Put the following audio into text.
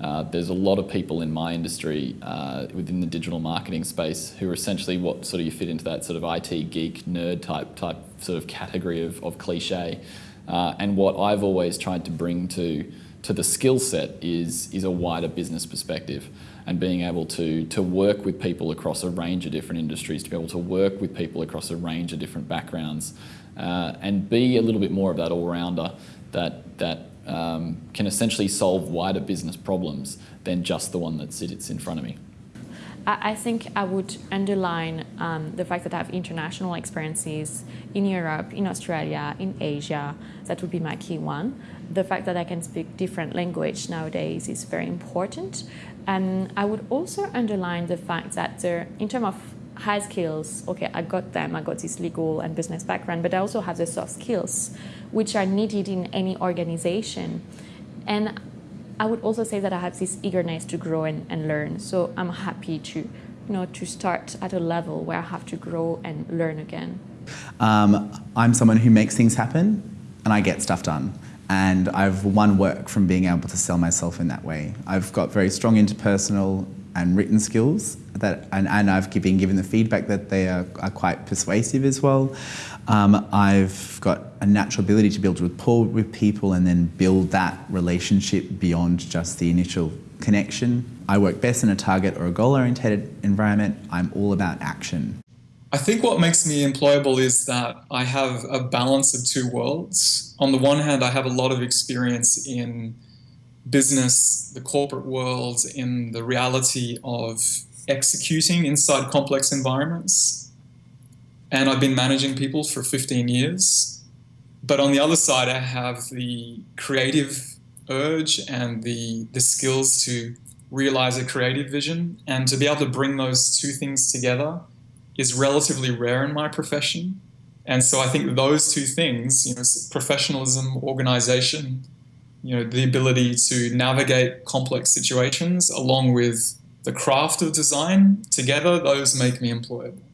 Uh, there's a lot of people in my industry uh, within the digital marketing space who are essentially what sort of you fit into that sort of IT geek nerd type type sort of category of, of cliche. Uh, and what I've always tried to bring to to the skill set is is a wider business perspective and being able to to work with people across a range of different industries, to be able to work with people across a range of different backgrounds, uh, and be a little bit more of that all rounder that that um, can essentially solve wider business problems than just the one that sits in front of me. I think I would underline um, the fact that I have international experiences in Europe, in Australia, in Asia. That would be my key one. The fact that I can speak different language nowadays is very important. And I would also underline the fact that there, in terms of high skills, okay, I got them, I got this legal and business background, but I also have the soft skills which are needed in any organization. And I would also say that I have this eagerness to grow and, and learn. So I'm happy to, you know, to start at a level where I have to grow and learn again. Um, I'm someone who makes things happen and I get stuff done. And I've won work from being able to sell myself in that way. I've got very strong interpersonal and written skills that, and, and I've been given the feedback that they are, are quite persuasive as well. Um, I've got a natural ability to build rapport with people and then build that relationship beyond just the initial connection. I work best in a target or a goal oriented environment. I'm all about action. I think what makes me employable is that I have a balance of two worlds. On the one hand, I have a lot of experience in business, the corporate world, in the reality of executing inside complex environments. And I've been managing people for 15 years. But on the other side, I have the creative urge and the, the skills to realize a creative vision. And to be able to bring those two things together is relatively rare in my profession. And so I think those two things, you know, professionalism, organization, you know, the ability to navigate complex situations along with the craft of design, together those make me employable.